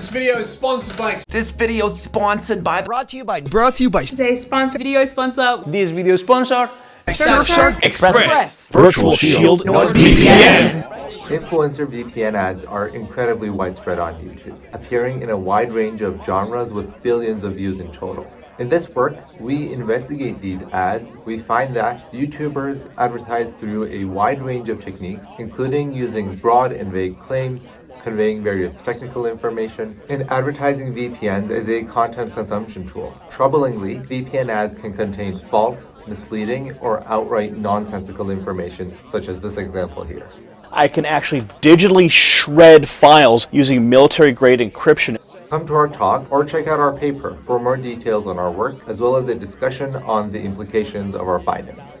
This video is sponsored by This video is sponsored by Brought to you by Brought to you by Today's sponsor video sponsor This video sponsor Surfshark Express. Virtual Shield NordVPN. Influencer VPN ads are incredibly widespread on YouTube, appearing in a wide range of genres with billions of views in total. In this work, we investigate these ads. We find that YouTubers advertise through a wide range of techniques, including using broad and vague claims, conveying various technical information, and advertising VPNs as a content consumption tool. Troublingly, VPN ads can contain false, misleading, or outright nonsensical information, such as this example here. I can actually digitally shred files using military grade encryption. Come to our talk or check out our paper for more details on our work, as well as a discussion on the implications of our findings.